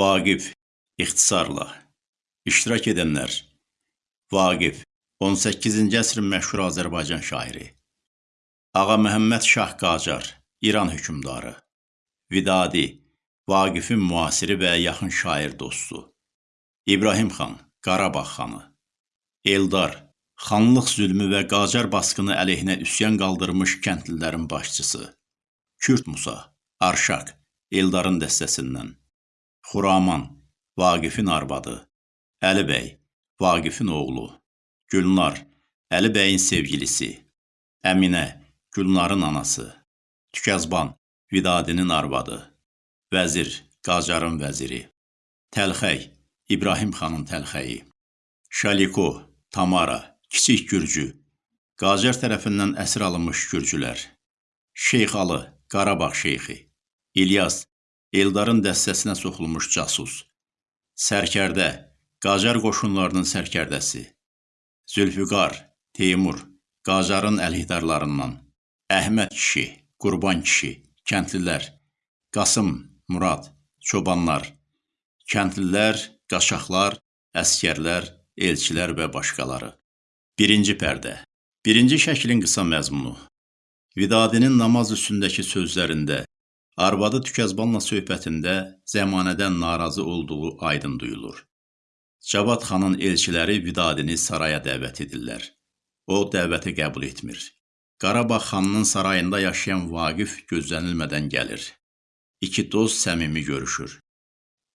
Vaqif, ixtisarla. İştirak edənlər: Vaqif, 18-ci əsrin məşhur Azərbaycan şairi. Ağa Məhəmməd Şah Qacar, İran hökmdarı. Vidadi, Vaqifin müasiri və yaxın şair dostu. İbrahim xan, Qarabağ xanı. Eldar, xanlıq zülmü və Qacar basqını əleyhinə üsyan qaldırmış kəndlilərin başçısı. Kürd Musa, Arşaq, Eldarın dəstəsindən. Xuraman, Vaqifin arvadı. Əli bəy, Vaqifin oğlu. Gülnar, Əli bəyin sevgilisi. Əminə, Gülnarın anası. Tükəzban, Vidadinin arvadı. Vəzir, Qacarın vəziri. Təlxəy, İbrahim xanın təlxəyi. Şaliko, Tamara, Kiçik Gürcü. Qacar tərəfindən əsir alınmış gürcülər. Şeyxalı, Qarabağ şeyxi. İlyas, Eldarın dəstəsinə soxulmuş casus. Sərkərdə, Qacar qoşunlarının sərkərdəsi. Zülfüqar, Teymur, Qacarın əlhiddarlarından. Əhməd kişi, Qurban kişi, kəndlilər. Qasım, Murad, çobanlar. Kəndlilər, qaçaqlar, əskərlər, elçilər və başqaları. Birinci pərdə. Birinci şəklin qısa məzmunu. Vidadinin namaz üstündəki sözlərində, arvadı Tükəzbanla söhbətində zəmanədən narazı olduğu aydın duyulur. Cavad xanın elçiləri Vidadini saraya dəvət edirlər. O dəvəti qəbul etmir. Qarabağ xanının sarayında yaşayan Vaqif gözlənilmədən gəlir. İki dost səmimi görüşür.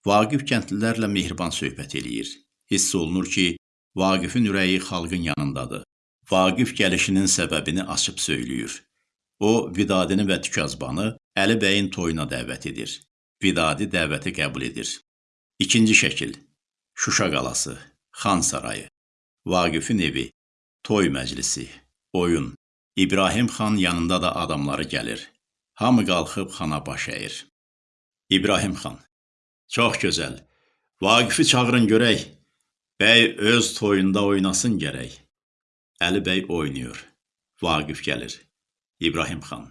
Vaqif kəndlilərlə mehriban söhbət eləyir. Hiss olunur ki, Vaqifin ürəyi xalqın yanındadır. Vaqif gəlişinin səbəbini açıb söyləyir. O, Vidadini və Tükazbanı Əli bəyin toyuna dəvət edir. Vidadi dəvəti qəbul edir. İkinci şəkil. Şuşa qalası, Xan sarayı, Vaqifin evi, toy məclisi, oyun. İbrahim xan yanında da adamları gəlir. Hamı qalxıb xana baş əyir. İbrahim xan. Çox gözəl. Vaqifi çağırın görək. Bəy öz toyunda oynasın gərək. Əli bəy oynayır. Vaqif gəlir. İbrahim xan.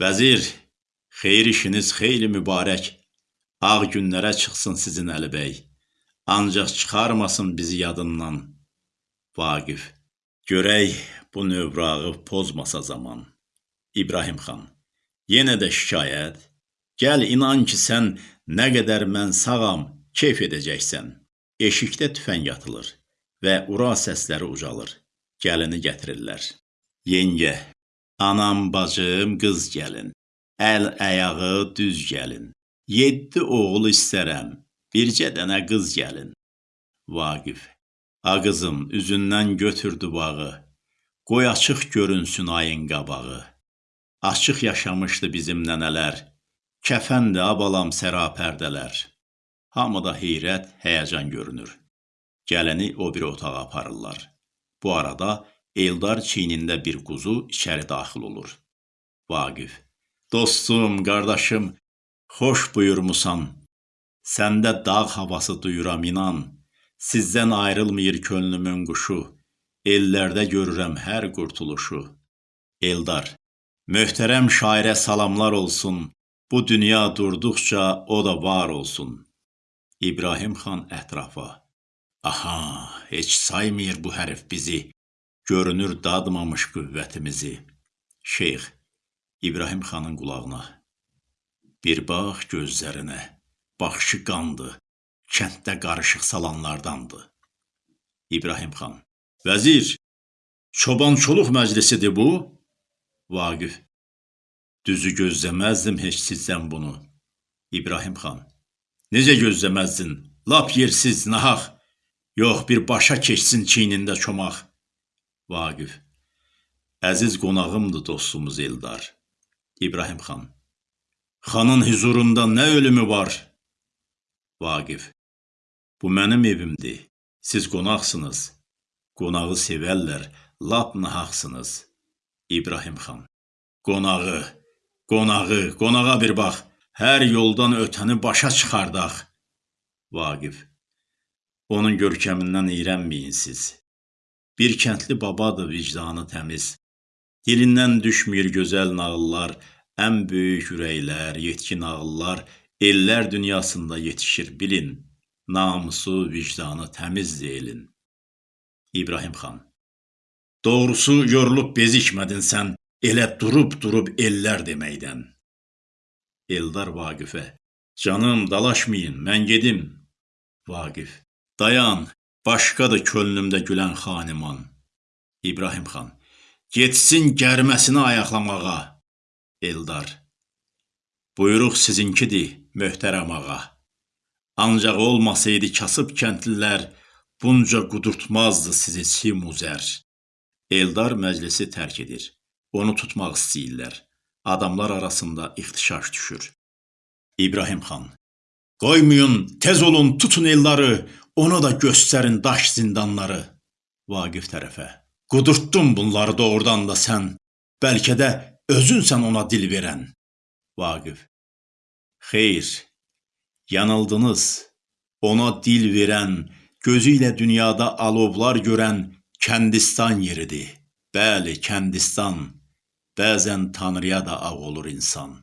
Vəzir, xeyir işiniz xeyli mübarək. Ağ günlərə çıxsın sizin Əli bəy. Ancaq çıxarmasın bizi yadından. Vaqif. Görək bu növrağı pozmasa zaman. İbrahim xan. Yenə də şikayət. Gəl inan ki sən nə qədər mən sağam, keyf edəcəksən. Eşikdə tüfəng atılır və ura səsləri ucalır. Gəlini gətirirlər. Yengə, anam, bacım, qız gəlin. Əl ayağı düz gəlin. Yeddi oğul istərəm, bircə dənə qız gəlin. Vaqif, a qızım, üzündən götürdü bağı. Qoy açıq görünsün ayın qabağı. Açıq yaşamışdı bizim nənələr. Kəfəndi abalam sərapərdələr. Hamıda heyrət, həyəcan görünür. Gələni o bir otağa aparırlar. Bu arada Eldar çiynində bir quzu içəri daxil olur. Vaqif, dostum, qardaşım, xoş buyurmusan. Səndə dağ havası duyuram inan. Sizdən ayrılmır könlümün quşu. Ellərdə görürəm hər qurtuluşu. Eldar, möhtərəm şairə salamlar olsun. Bu dünya durduqca o da var olsun. İbrahim xan ətrafa. Aha, heç saymır bu hərif bizi. Görünür dadmamış qüvvətimizi. Şeyx, İbrahim xanın qulağına. Bir bax gözlərinə. Baxışı qandı. Kənddə qarışıq salanlardandı. İbrahim xan. Vəzir, çobançoluq məclisidir bu? Vaqif, düzü gözləməzdim heç sizdən bunu. İbrahim xan, necə gözləməzdin? Lap yersiz, nahaq. Yox, bir başa keçsin çiynində çomaq. Vaqif, əziz qonağımdır dostumuz Eldar. İbrahim xan, xanın huzurunda nə ölümü var? Vaqif, bu mənim evimdir. Siz qonaqsınız. Qonağı sevərlər, lap nahaqsınız. İbrahim xan. Qonağı, qonağı, qonağa bir bax. Hər yoldan ötəni başa çıxardaq. Vaqif. Onun görkəmindən iyrənməyin siz. Bir kəndli babadır vicdanı təmiz. Dilindən düşmür gözəl nağıllar, ən böyük ürəklər, yetkin ağıllar Ellər dünyasında yetişir bilin, namusu, vicdanı təmizdir elin. İbrahim xan Doğrusu yorulub bezikmədin sən elə durub-durub ellər deməkdən. Eldar Vaqifə Canım, dalaşmayın, mən gedim. Vaqif Dayan, başqadır könlümdə gülən xaniman. İbrahim xan Getsin gərməsini ayaqlamağa. Eldar Buyruq sizinkidir, möhtərəm ağa. Ancaq olmasaydı kasıb kəndlilər, bunca qudurtmazdı sizi simuzər. Eldar məclisi tərk edir. Onu tutmaq istəyirlər. Adamlar arasında ixtişaş düşür. İbrahim xan Qoymayın, tez olun, tutun elları, ona da göstərin daş zindanları. Vaqif tərəfə Qudurtdun bunları doğrudan da sən, bəlkə də özünsən ona dil verən. Vaqif Xeyr, yanıldınız. Ona dil verən, gözü ilə dünyada alovlar görən Kəndistan yeridir. Bəli, Kəndistan. Bəzən Tanrıya da ağ olur insan.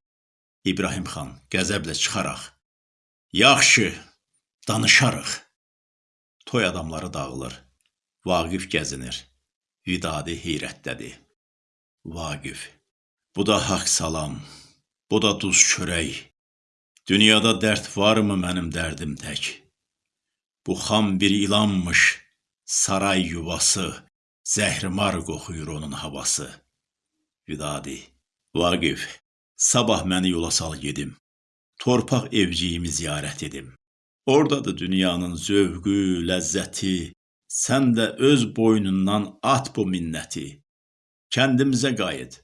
İbrahim xan qəzəblə çıxaraq. Yaxşı, danışarıq. Toy adamları dağılır. Vaqif gəzinir. Vidadi heyrətdədir. Vaqif. Bu da haqq salam. Bu da duz çörək. Dünyada dərd varmı mənim dərdim tək? Bu xam bir ilanmış, saray yuvası, zəhrimar qoxuyur onun havası. Vidadi, Vaqif, sabah məni yola sal gedim. Torpaq evciyimi ziyarət edim. Ordadır dünyanın zövqü, ləzzəti. Sən də öz boynundan at bu minnəti. Kəndimizə qayıt.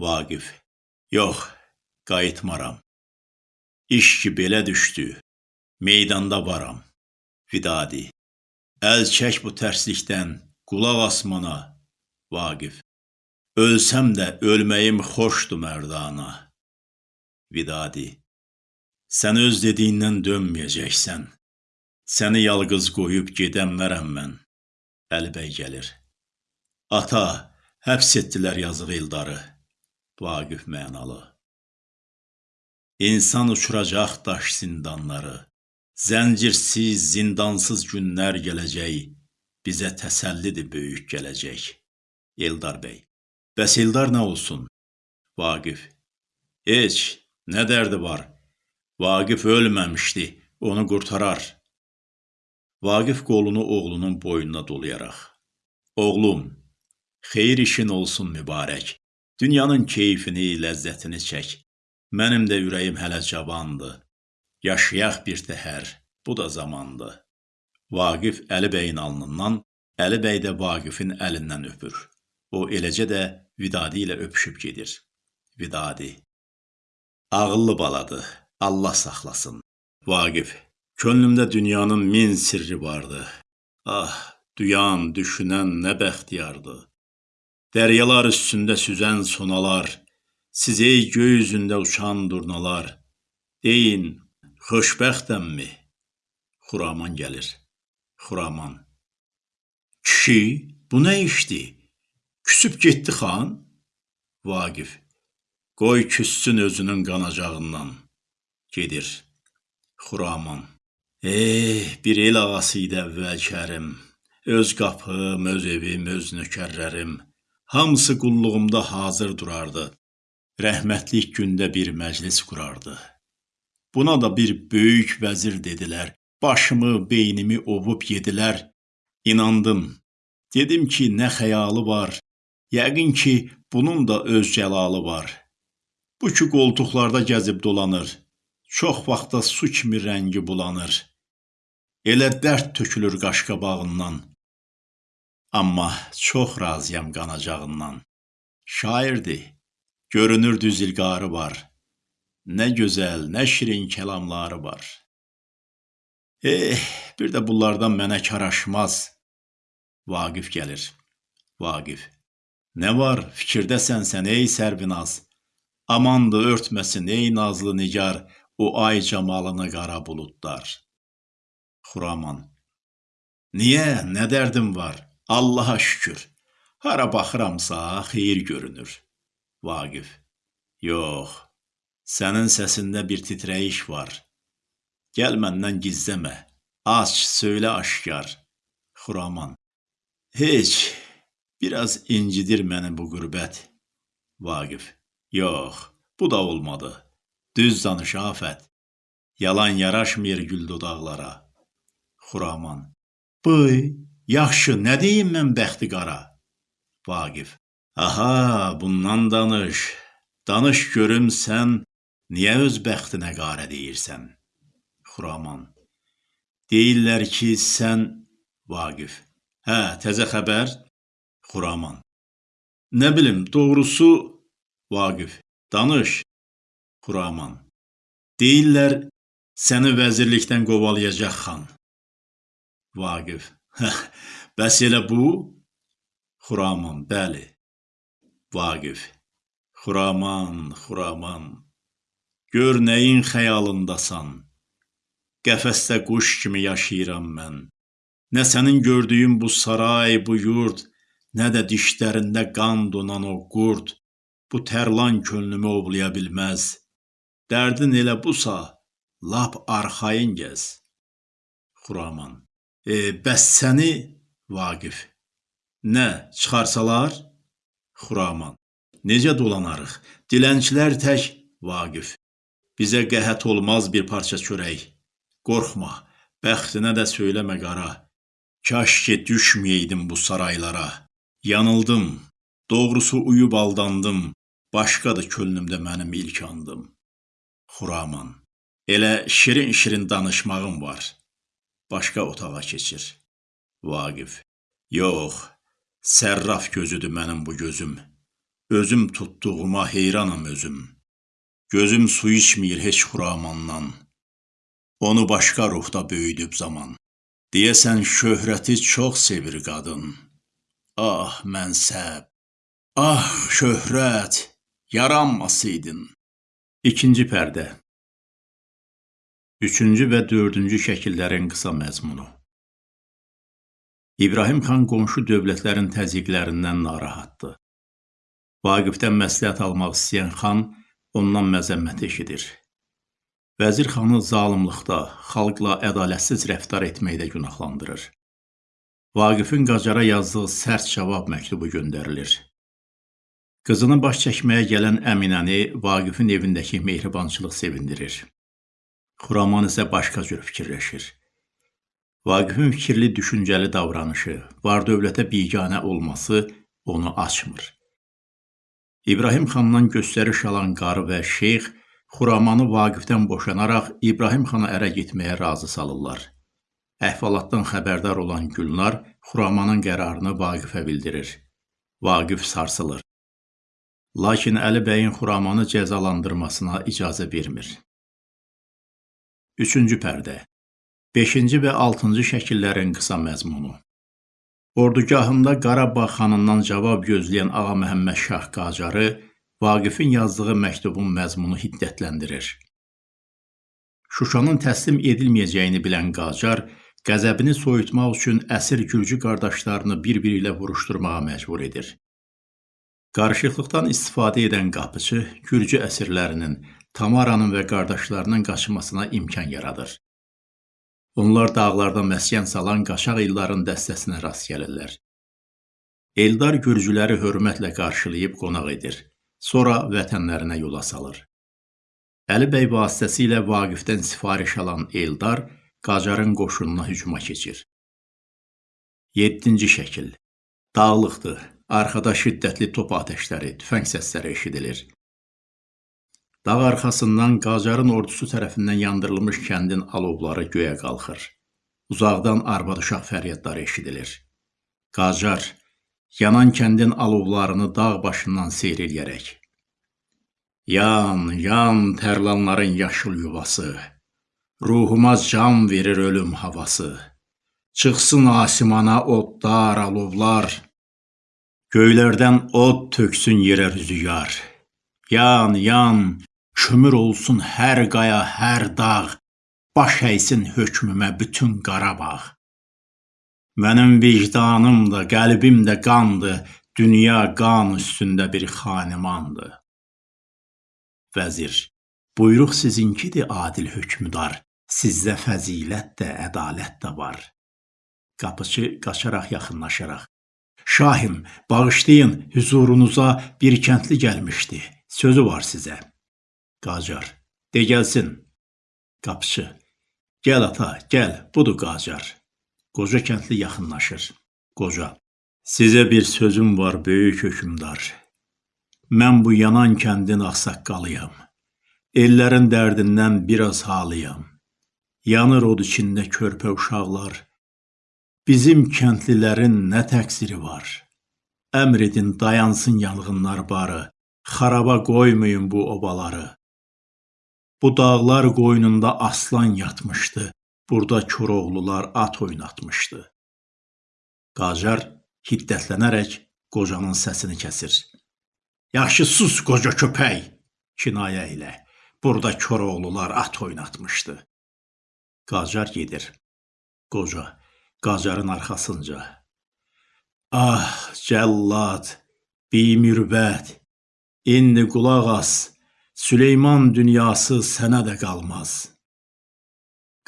Vaqif, yox, qayıtmaram. İş ki belə düşdü, meydanda varam. Vidadi. Əl çək bu tərslikdən, qulaq asmana. Vaqif. Ölsəm də ölməyim xoşdur mərdana. Vidadi. Sən öz dediyindən dönməyəcəksən. Səni yalqız qoyub gedəmmərəm mən. Əlibəy gəlir. Ata, həbs etdilər yazıq Eldarı. Vaqif mənalı. İnsan uçuracaq daş zindanları. Zəncirsiz, zindansız günlər gələcək. Bizə təsəllidir böyük gələcək. Eldar bəy. Bəs Eldar nə olsun? Vaqif. Heç, nə dərdi var? Vaqif ölməmişdi, onu qurtarar. Vaqif qolunu oğlunun boynuna dolayaraq. Oğlum, xeyir işin olsun mübarək. Dünyanın keyfini, ləzzətini çək. Mənim də ürəyim hələ cavandır. Yaşayaq bir təhər, bu da zamandır. Vaqif Əli bəyin alnından, Əli bəy də Vaqifin əlindən öpür. O eləcə də Vidadi ilə öpüşüb gedir. Vidadi Ağıllı baladır, Allah saxlasın. Vaqif Könlümdə dünyanın min sirri vardı. Ah, duyan, düşünən nə bəxtiyardı. Dəryalar üstündə süzən sonalar, Siz ey göy üzündə uçan durnalar, deyin, xoşbəxtəmmi? Xuraman gəlir. Xuraman. Kişi, bu nə işdir? Küsüb getdi xan? Vaqif. Qoy küssün özünün qanacağından. Gedir. Xuraman. Eh, bir el ağası idi əvvəl kərim. Öz qapım, öz evim, öz nökərlərim. Hamısı qulluğumda hazır durardı rəhmətlik gündə bir məclis qurardı. Buna da bir böyük vəzir dedilər. Başımı, beynimi ovub yedilər. İnandım. Dedim ki, nə xəyalı var. Yəqin ki, bunun da öz cəlalı var. Bu ki qoltuqlarda gəzib dolanır. Çox vaxtda su kimi rəngi bulanır. Elə dərd tökülür qaşqabağından. Amma çox razıyam qanacağından. Şairdir. Görünür düz ilqarı var. Nə gözəl, nə şirin kəlamları var. Eh, bir də bunlardan mənə karaşmaz. Vaqif gəlir. Vaqif. Nə var, fikirdəsən sən ey sərvinaz. Amandı örtməsin ey nazlı nigar o ay camalını qara buludlar. Xuraman. Niyə, nə dərdim var? Allaha şükür. Hara baxıramsa xeyir görünür. Vaqif. Yox. Sənin səsində bir titrəyiş var. Gəl məndən gizləmə. Aç, söylə aşkar. Xuraman. Heç, biraz incidir məni bu qürbət. Vaqif. Yox, bu da olmadı. Düz danış Afət. Yalan yaraşmır gül dodaqlara. Xuraman. Bıy, yaxşı, nə deyim mən bəxti qara? Vaqif. Aha, bundan danış. Danış görüm sən niyə öz bəxtinə qarə deyirsən? Xuraman. Deyirlər ki, sən Vaqif. Hə, təzə xəbər? Xuraman. Nə bilim, doğrusu Vaqif. Danış. Xuraman. Deyirlər səni vəzirlikdən qovalayacaq xan. Vaqif. Bəs elə bu? Xuraman. Bəli. Vaqif. Xuraman, Xuraman. Gör nəyin xəyalındasan. Qəfəsdə quş kimi yaşayıram mən. Nə sənin gördüyün bu saray, bu yurd, nə də dişlərində qan donan o qurd bu tərlan könlümü ovlaya bilməz. Dərdin elə busa, lap arxayın gəz. Xuraman. E, bəs səni Vaqif. Nə, çıxarsalar? Xuraman. Necə dolanarıq? Dilənçilər tək Vaqif. Bizə qəhət olmaz bir parça çörək. Qorxma, bəxtinə də söyləmə qara. Kaş ki düşməyeydim bu saraylara. Yanıldım, doğrusu uyub aldandım. Başqadır könlümdə mənim ilk andım. Xuraman. Elə şirin-şirin danışmağım var. Başqa otağa keçir. Vaqif. Yox, sərraf gözüdür mənim bu gözüm. Özüm tutduğuma heyranam özüm. Gözüm su içmir heç Xuramandan. Onu başqa ruhda böyüdüb zaman. Deyəsən şöhrəti çox sevir qadın. Ah, mənsəb. Ah, şöhrət, yaranmasaydın. İkinci pərdə. Üçüncü və dördüncü şəkillərin qısa məzmunu. İbrahim xan qonşu dövlətlərin təzyiqlərindən narahatdır. Vaqifdən məsləhət almaq istəyən xan ondan məzəmmət eşidir. Vəzir xanı zalımlıqda, xalqla ədalətsiz rəftar etməkdə günahlandırır. Vaqifin Qacara yazdığı sərt cavab məktubu göndərilir. Qızını baş çəkməyə gələn Əminəni Vaqifin evindəki mehribançılıq sevindirir. Xuraman isə başqa cür fikirləşir. Vaqifin fikirli, düşüncəli davranışı, var-dövlətə biganə olması onu açmır. İbrahim xandan göstəriş alan qarı və şeyx Xuramanı Vaqifdən boşanaraq İbrahim xana ərə getməyə razı salırlar. Əhvalatdan xəbərdar olan Gülnar Xuramanın qərarını Vaqifə bildirir. Vaqif sarsılır. Lakin Əli bəyin Xuramanı cəzalandırmasına icazə vermir. Üçüncü pərdə 5-ci və 6-cı şəkillərin qısa məzmunu Ordugahında Qarabağ xanından cavab gözləyən Ağa Məhəmməd Şah Qacarı Vaqifin yazdığı məktubun məzmunu hiddətləndirir. Şuşanın təslim edilməyəcəyini bilən Qacar qəzəbini soyutmaq üçün əsir gürcü qardaşlarını bir-biri ilə vuruşturmağa məcbur edir. Qarışıqlıqdan istifadə edən qapıçı gürcü əsirlərinin, Tamaranın və qardaşlarının qaçmasına imkan yaradır. Onlar dağlarda məskən salan qaçaq illərin dəstəsinə rast gəlirlər. Eldar gürcüləri hörmətlə qarşılayıb qonaq edir. Sonra vətənlərinə yola salır. Əli bəy vasitəsilə Vaqifdən sifariş alan Eldar Qacarın qoşununa hücuma keçir. 7-ci şəkil. Dağlıqdır. Arxada şiddətli top atəşləri, tüfəng səsləri eşidilir. Dağ arxasından Qacarın ordusu tərəfindən yandırılmış kəndin alovları göyə qalxır. Uzaqdan arvad-uşaq fəryadları eşidilir. Qacar yanan kəndin alovlarını dağ başından seyr eləyərək Yan, yan tərlanların yaşıl yuvası. Ruhuma can verir ölüm havası. Çıxsın asimana odlar, alovlar. Göylərdən od töksün yerə rüzgar. Yan, yan, Kömür olsun hər qaya, hər dağ, baş əysin hökmümə bütün Qarabağ. Mənim vicdanım da, qəlbim də qandır, dünya qan üstündə bir xanimandır. Vəzir Buyruq sizinkidir adil hökmdar. Sizdə fəzilət də, ədalət də var. Qapıçı qaçaraq yaxınlaşaraq. Şahim, bağışlayın, hüzurunuza bir kəndli gəlmişdi. Sözü var sizə. Qacar, de gəlsin. Qapıçı, gəl ata, gəl, budur Qacar. Qoca kəndli yaxınlaşır. Qoca, sizə bir sözüm var, böyük hökmdar. Mən bu yanan kəndin ağsaqqalıyam. Ellərin dərdindən biraz halıyam. Yanır od içində körpə uşaqlar. Bizim kəndlilərin nə təqsiri var? Əmr edin dayansın yanğınlar barı. Xaraba qoymayın bu obaları. Bu dağlar qoynunda aslan yatmışdı. Burada Koroğlular at oynatmışdı. Qacar hiddətlənərək qocanın səsini kəsir. Yaxşı sus qoca köpək, kinayə ilə. Burada Koroğlular at oynatmışdı. Qacar gedir. Qoca Qacarın arxasınca. Ah, cəllad, bimürvət, indi qulaq as, Süleyman dünyası sənə də qalmaz.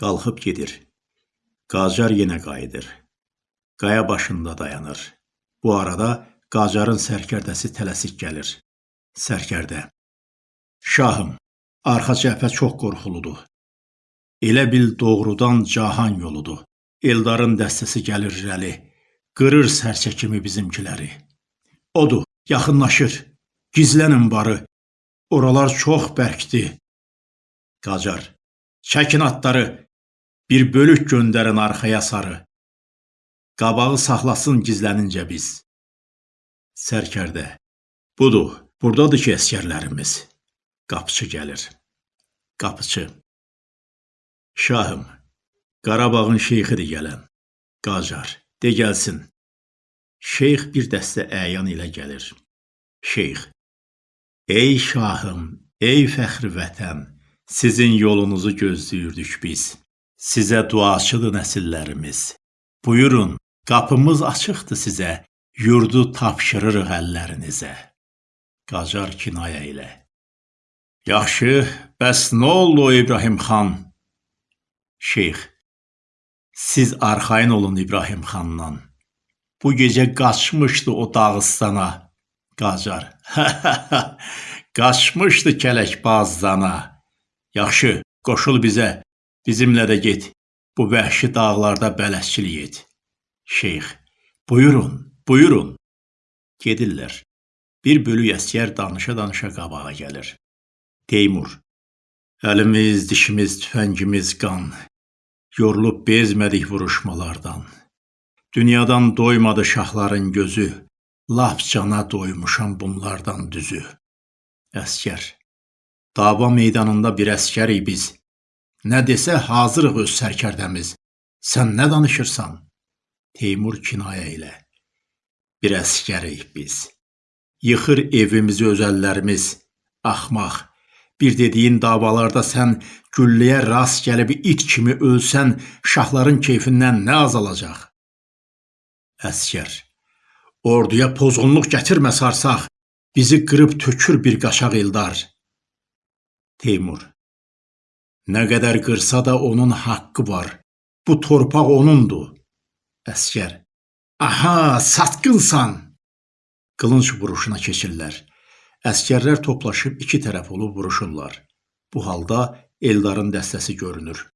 Qalxıb gedir. Qacar yenə qayıdır. Qaya başında dayanır. Bu arada Qacarın sərkərdəsi tələsik gəlir. Sərkərdə. Şahım, arxa cəbhə çox qorxuludur. Elə bil doğrudan cahan yoludur. Eldarın dəstəsi gəlir irəli, qırır sərçə kimi bizimkiləri. Odur, yaxınlaşır. Gizlənin barı. Oralar çox bərkdir. Qacar, çəkin atları, bir bölük göndərin arxaya sarı. Qabağı saxlasın gizlənincə biz. Sərkərdə, budur, buradadır ki, əskərlərimiz. Qapıçı gəlir. Qapıçı, Şahım, Qarabağın şeyxidir gələn. Qacar, de gəlsin. Şeyx bir dəstə əyan ilə gəlir. Şeyx, ey şahım, ey fəxri vətən, sizin yolunuzu gözləyirdik biz. Sizə duaçıdır nəsillərimiz. Buyurun, qapımız açıqdır sizə, yurdu tapşırırıq əllərinizə. Qacar kinayə ilə. Yaxşı, bəs nə oldu İbrahim xan? Şeyx, siz arxayın olun İbrahim xandan. Bu gecə qaçmışdı o Dağıstana. Qacar, qaçmışdı kələk bazdana. Yaxşı, qoşul bizə, bizimlə də get. Bu vəhşi dağlarda bələsçilik et. Şeyx, buyurun, buyurun. Gedirlər. Bir bölük əsgər danışa-danışa qabağa gəlir. Teymur, əlimiz, dişimiz, tüfəngimiz qan. Yorulub bezmədik vuruşmalardan. Dünyadan doymadı şahların gözü, lap cana doymuşam bunlardan düzü. Əskər, dava meydanında bir əskərik biz. Nə desə hazırıq öz sərkərdəmiz. Sən nə danışırsan? Teymur kinayə ilə. Bir əskərik biz. Yıxır evimizi öz əllərimiz. Axmaq, Bir dediyin davalarda sən gülləyə rast gəlib it kimi ölsən, şahların keyfindən nə azalacaq? Əskər, orduya pozğunluq gətirmə sarsaq, bizi qırıb tökür bir qaşaq eldar. Teymur, nə qədər qırsa da onun haqqı var, bu torpaq onundur. Əskər, aha, satqınsan! Qılınc vuruşuna keçirlər. Əskərlər toplaşıb iki tərəf olub vuruşurlar. Bu halda Eldarın dəstəsi görünür.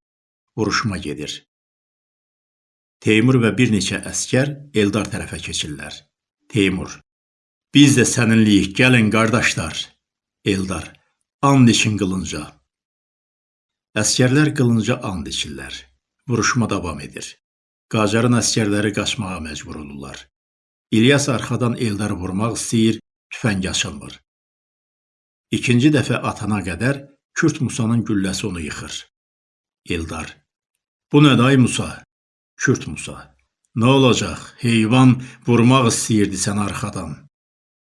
Vuruşma gedir. Teymur və bir neçə əskər Eldar tərəfə keçirlər. Teymur: Biz də səninliyik, gəlin qardaşlar. Eldar: And için qılınca. Əskərlər qılınca and içirlər. Vuruşma davam edir. Qacarın əskərləri qaçmağa məcbur olurlar. İlyas arxadan Eldarı vurmaq istəyir, tüfəng açılmır. İkinci dəfə atana qədər Kürt Musanın gülləsi onu yıxır. Eldar. Bu nədir ay Musa? Kürt Musa. Nə olacaq? Heyvan vurmaq istəyirdi sən arxadan.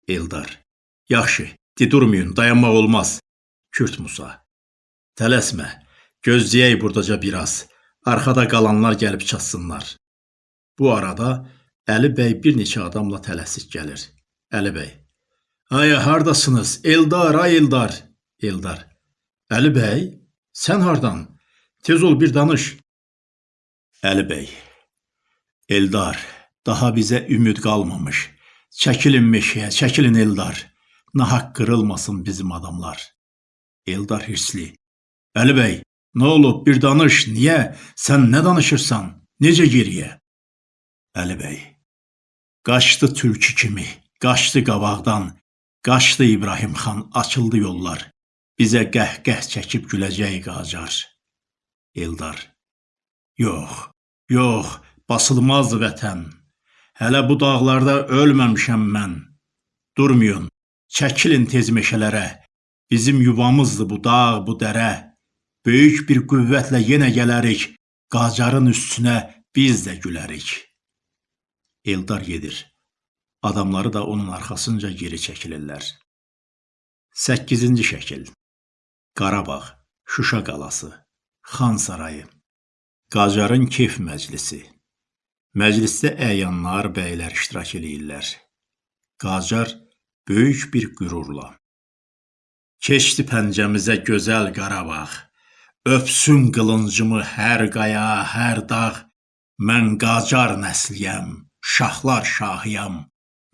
Eldar. Yaxşı, di durmayın, dayanmaq olmaz. Kürt Musa. Tələsmə, gözləyək burdaca biraz. Arxada qalanlar gəlib çatsınlar. Bu arada Əli bəy bir neçə adamla tələsik gəlir. Əli bəy. Ay hardasınız? Eldar, ay Eldar. Eldar. Əli bəy, sən hardan? Tez ol bir danış. Əli bəy, Eldar, daha bizə ümid qalmamış. Çəkilin meşəyə, çəkilin Eldar. Nahaq qırılmasın bizim adamlar. Eldar hirsli. Əli bəy, nə olub? Bir danış. Niyə? Sən nə danışırsan? Necə geriyə? Əli bəy. Qaçdı tülkü kimi, qaçdı qabaqdan, qaçdı İbrahim xan, açıldı yollar. Bizə qəhqəh çəkib güləcək qacar. Eldar. Yox, yox, basılmaz vətən. Hələ bu dağlarda ölməmişəm mən. Durmayın, çəkilin tez meşələrə. Bizim yuvamızdır bu dağ, bu dərə. Böyük bir qüvvətlə yenə gələrik. Qacarın üstünə biz də gülərik. Eldar gedir. Adamları da onun arxasınca geri çəkilirlər. 8-ci şəkil. Qarabağ, Şuşa qalası, Xan sarayı. Qacarın keyf məclisi. Məclisdə əyanlar, bəylər iştirak eləyirlər. Qacar böyük bir qürurla. Keçdi pəncəmizə gözəl Qarabağ. Öpsün qılıncımı hər qaya, hər dağ. Mən Qacar nəsliyəm, şahlar şahıyam.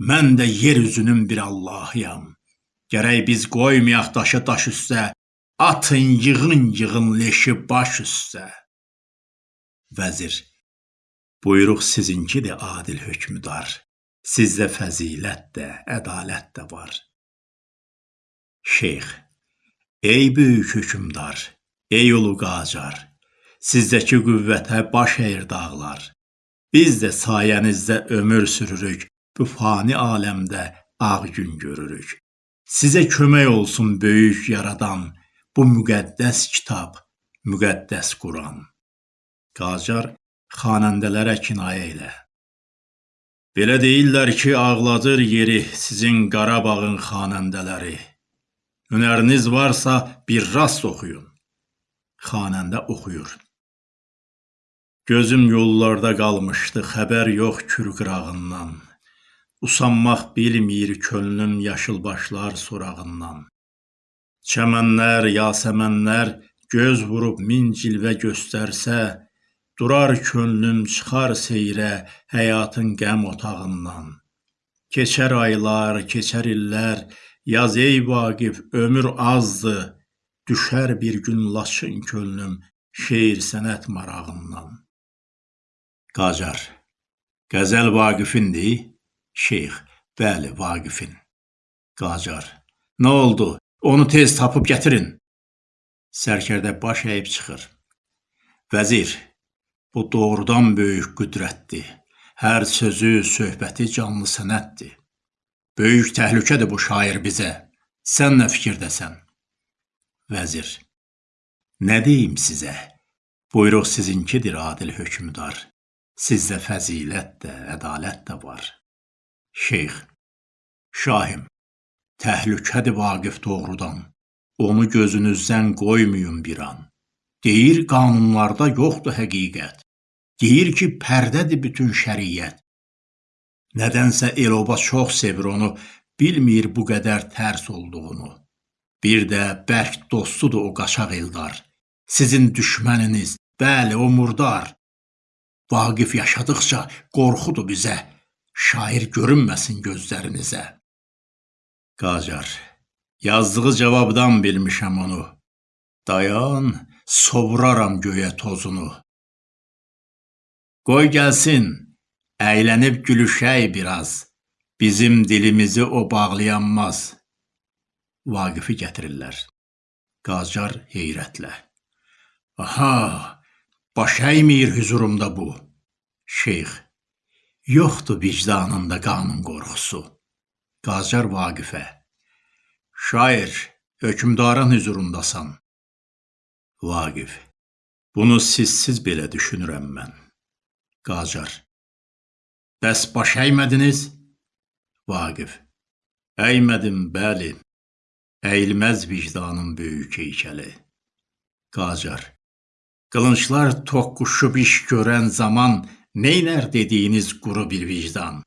Mən də yer üzünün bir Allahıyam. Gərək biz qoymayaq daşı daş üstə, atın yığın yığın leşi baş üstə. Vəzir, buyruq sizinkidir adil hökmdar. Sizdə fəzilət də, ədalət də var. Şeyx, ey böyük hökmdar, ey ulu qacar, sizdəki qüvvətə baş əyir dağlar. Biz də sayənizdə ömür sürürük, bu fani aləmdə ağ gün görürük. Sizə kömək olsun böyük yaradan bu müqəddəs kitab, müqəddəs Quran. Qacar xanəndələrə kinayə ilə. Belə deyirlər ki, ağladır yeri sizin Qarabağın xanəndələri. Hünəriniz varsa bir rast oxuyun. Xanəndə oxuyur. Gözüm yollarda qalmışdı, xəbər yox kür qırağından. Usanmaq bilmir könlüm yaşılbaşlar sorağından. Çəmənlər, yasəmənlər göz vurub min cilvə göstərsə, durar könlüm çıxar seyrə həyatın qəm otağından. Keçər aylar, keçər illər, yaz ey Vaqif, ömür azdır, düşər bir gün laçın könlüm şeir sənət marağından. Qacar Qəzəl Vaqifindir? Şeyx, bəli, Vaqifin. Qacar, nə oldu? Onu tez tapıb gətirin. Sərkərdə baş əyib çıxır. Vəzir, bu doğrudan böyük qüdrətdir. Hər sözü, söhbəti canlı sənətdir. Böyük təhlükədir bu şair bizə. Sən nə fikirdəsən? Vəzir, nə deyim sizə? Buyruq sizinkidir adil hökmdar. Sizdə fəzilət də, ədalət də var. Şeyx, Şahim, təhlükədir Vaqif doğrudan. Onu gözünüzdən qoymayın bir an. Deyir qanunlarda yoxdur həqiqət. Deyir ki, pərdədir bütün şəriət. Nədənsə el-oba çox sevir onu, bilmir bu qədər tərs olduğunu. Bir də bərk dostudur o qaçaq Eldar. Sizin düşməniniz, bəli, o murdar. Vaqif yaşadıqca qorxudur bizə şair görünməsin gözlərinizə. Qacar, yazdığı cavabdan bilmişəm onu. Dayan, sovuraram göyə tozunu. Qoy gəlsin, əylənib gülüşək biraz. Bizim dilimizi o bağlayanmaz. Vaqifi gətirirlər. Qacar heyrətlə. Aha, baş əymir hüzurumda bu. Şeyx, Yoxdur vicdanında qanun qorxusu. Qacar Vaqifə Şair, hökmdarın hüzurundasan. Vaqif Bunu sizsiz belə düşünürəm mən. Qacar Bəs baş əymədiniz? Vaqif Əymədim, bəli. Əyilməz vicdanın böyük heykəli. Qacar Qılınclar toqquşub iş görən zaman Neynər dediyiniz quru bir vicdan?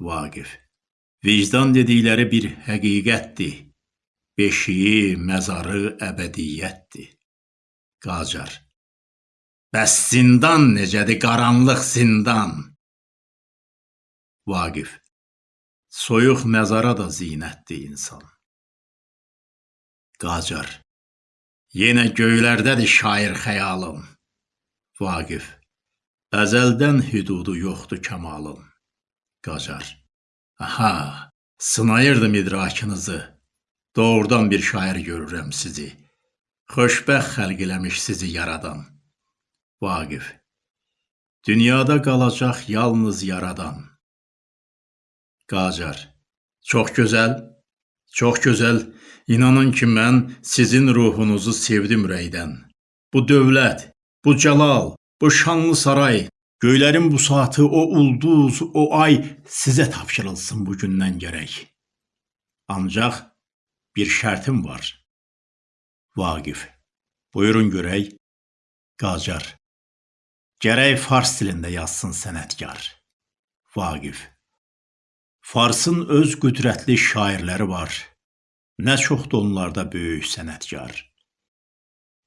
Vaqif Vicdan dedikləri bir həqiqətdir. beşiyi, məzarı əbədiyyətdir. Qacar. Bəs zindan necədir, qaranlıq zindan? Vaqif. Soyuq məzara da zinətdir insan. Qacar. Yenə göylərdədir şair xəyalım. Vaqif. Əzəldən hüdudu yoxdur kamalın. Qacar. Aha, sınayırdım idrakınızı. Doğrudan bir şair görürəm sizi. Xoşbəxt xəlq eləmiş sizi yaradan. Vaqif. Dünyada qalacaq yalnız yaradan. Qacar. Çox gözəl, çox gözəl. İnanın ki, mən sizin ruhunuzu sevdim ürəkdən. Bu dövlət, bu cəlal, bu şanlı saray, göylərin bu saatı, o ulduz, o ay sizə tapşırılsın bu gündən gərək. Ancaq bir şərtim var. Vaqif. Buyurun görək. Qacar. Gərək fars dilində yazsın sənətkar. Vaqif. Farsın öz qüdrətli şairləri var. Nə çoxdur onlarda böyük sənətkar.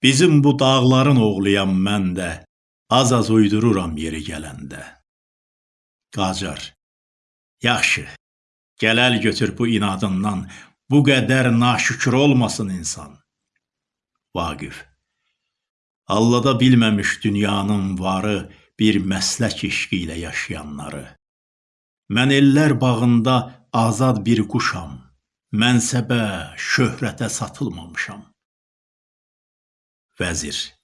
Bizim bu dağların oğluyam mən də, az-az uydururam yeri gələndə. Qacar. Yaxşı. Gələl götür bu inadından, bu qədər naşükür olmasın insan. Vaqif. Allada bilməmiş dünyanın varı bir məslək eşqi ilə yaşayanları. Mən ellər bağında azad bir quşam. Mənsəbə, şöhrətə satılmamışam. Vəzir.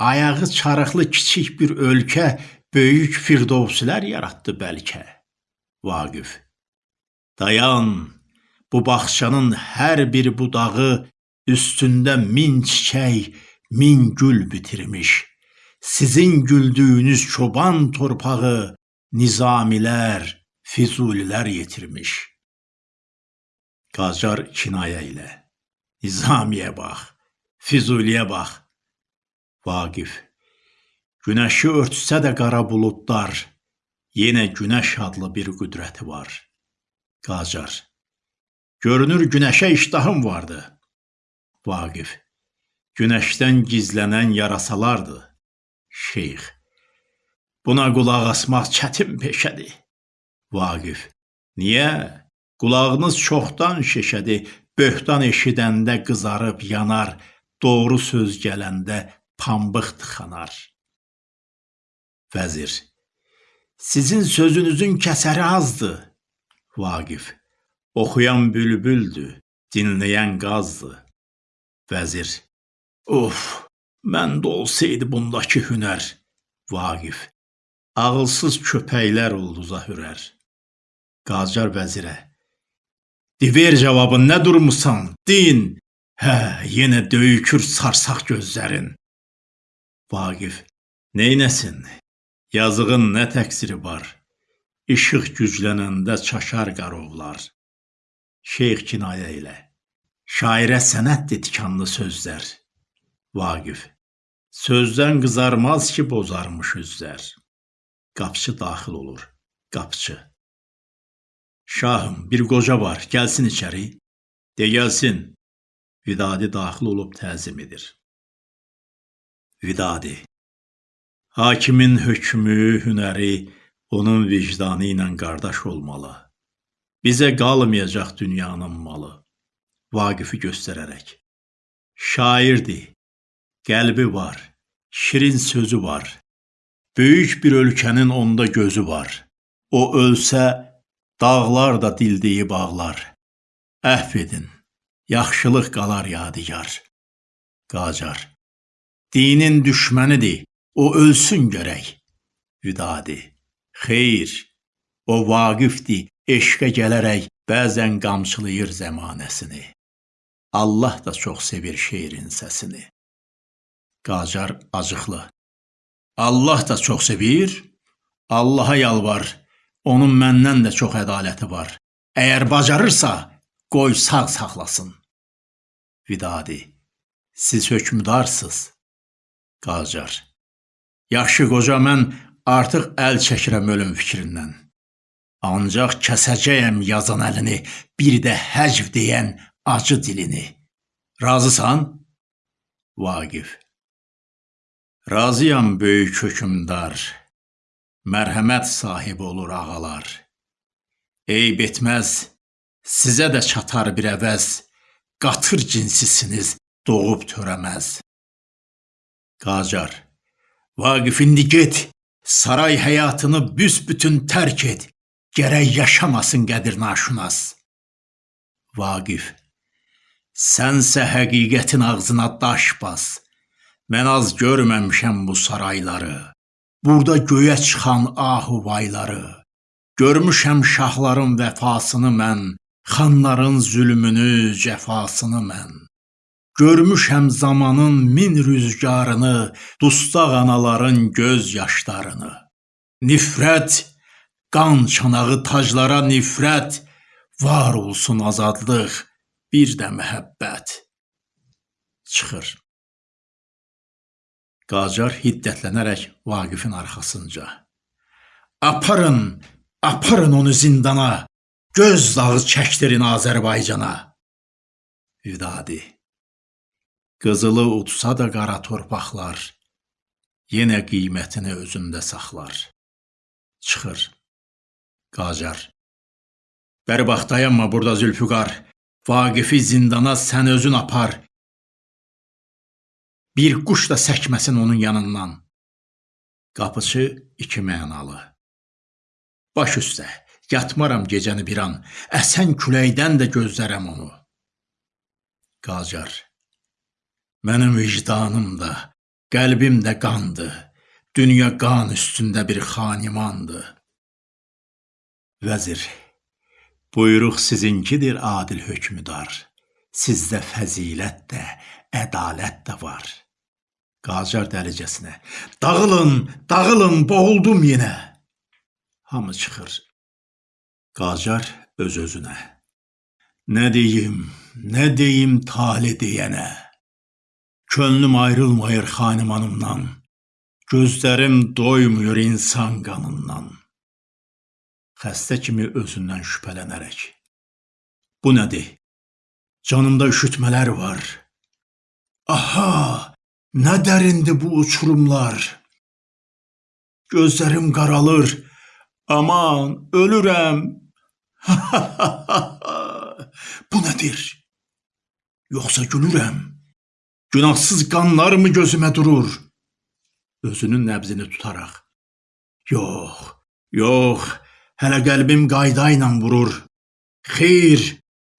Ayağı çarıqlı kiçik bir ölkə böyük firdovsilər yaratdı bəlkə. Vaqif. Dayan, bu bağçanın hər bir budağı üstündə min çiçək, min gül bitirmiş. Sizin güldüyünüz çoban torpağı nizamilər, füzulilər yetirmiş. Qacar kinayə ilə. Nizamiyə bax, Füzuliyə bax. Vaqif. Günəşi örtsə də qara buludlar, yenə günəş adlı bir qüdrəti var. Qacar. Görünür günəşə iştahım vardı. Vaqif. Günəşdən gizlənən yarasalardır. Şeyx. Buna qulaq asmaq çətin peşədir. Vaqif. Niyə? Qulağınız çoxdan şişədi, böhtan eşidəndə qızarıb yanar, doğru söz gələndə pambıq tıxanar. Vəzir. Sizin sözünüzün kəsəri azdır. Vaqif. Oxuyan bülbüldür, dinləyən qazdır. Vəzir. Of, məndə olsaydı bundakı hünər. Vaqif. Ağılsız köpəklər ulduza hürər. Qacar vəzirə. Diver cavabın nə durmusan? Din. Hə, yenə döyükür sarsaq gözlərin. Vaqif. Neynəsin? Yazığın nə təqsiri var? İşıq güclənəndə çaşar qarovlar. Şeyx kinayə ilə. Şairə sənətdir tikanlı sözlər. Vaqif. Sözdən qızarmaz ki, bozarmış üzlər. Qapçı daxil olur. Qapçı. Şahım, bir qoca var, gəlsin içəri. De gəlsin. Vidadi daxil olub təzim edir. Vidadi. Hakimin hökmü, hünəri onun vicdanı ilə qardaş olmalı. Bizə qalmayacaq dünyanın malı. Vaqifi göstərərək. Şairdir. Qəlbi var. Şirin sözü var. Böyük bir ölkənin onda gözü var. O ölsə Dağlar da dildiyi bağlar. Əhv edin, yaxşılıq qalar yadigar. Qacar. Dinin düşmənidir, o ölsün görək. Vidadi. Xeyr, o vaqifdir, eşqə gələrək bəzən qamçılayır zəmanəsini. Allah da çox sevir şeirin səsini. Qacar acıqlı. Allah da çox sevir. Allaha yalvar, Onun məndən də çox ədaləti var. Əgər bacarırsa, qoy sağ saxlasın. Vidadi, siz hökmdarsız. Qacar, yaxşı qoca mən artıq əl çəkirəm ölüm fikrindən. Ancaq kəsəcəyəm yazan əlini, bir də həcv deyən acı dilini. Razısan? Vaqif. Razıyam böyük hökümdar. Mərhəmət sahibi olur ağalar. Eyb etməz, sizə də çatar bir əvəz. Qatır cinsisiniz, doğub törəməz. Qacar. Vaqif indi get, saray həyatını büsbütün tərk et. Gərək yaşamasın qədir naşünas. Vaqif. Sənsə həqiqətin ağzına daş bas. Mən az görməmişəm bu sarayları. Burada göyə çıxan ahuvayları. Görmüşəm şahların vəfasını mən, xanların zülmünü, cəfasını mən. Görmüşəm zamanın min rüzgarını, dustaq anaların göz yaşlarını. Nifrət, qan çanağı taclara nifrət, var olsun azadlıq, bir də məhəbbət. Çıxır. Qacar hiddətlənərək Vaqifin arxasınca. Aparın, aparın onu zindana, göz dağı çəkdirin Azərbaycana. Vidadi. Qızılı utsa da qara torpaqlar, yenə qiymətini özündə saxlar. Çıxır. Qacar. Bəri bax dayanma burada Zülfüqar. Vaqifi zindana sən özün apar. Bir quş da səkməsin onun yanından. Qapıçı iki mənalı. Baş üstə, yatmaram gecəni bir an, əsən küləkdən də gözlərəm onu. Qacar. Mənim vicdanım da, qəlbim də qandı. Dünya qan üstündə bir xanimandı. Vəzir. Buyruq sizinkidir adil hökmdar. Sizdə fəzilət də, ədalət də var. Qacar dəlicəsinə. Dağılın, dağılın, boğuldum yenə. Hamı çıxır. Qacar öz-özünə. Nə deyim, nə deyim tali deyənə. Könlüm ayrılmayır xanimanımdan. Gözlərim doymuyur insan qanından. Xəstə kimi özündən şübhələnərək. Bu nədir? Canımda üşütmələr var. Aha, nə dərindir bu uçurumlar. Gözlərim qaralır. Aman, ölürəm. bu nədir? Yoxsa gülürəm? Günahsız qanlar mı gözümə durur? Özünün nəbzini tutaraq. Yox, yox, hələ qəlbim qayda ilə vurur. Xeyr,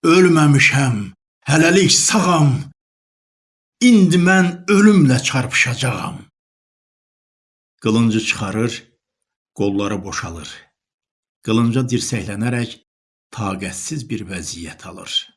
ölməmişəm, hələlik sağam. İndi mən ölümlə çarpışacağam. Qılıncı çıxarır, qolları boşalır. Qılınca dirsəklənərək taqətsiz bir vəziyyət alır.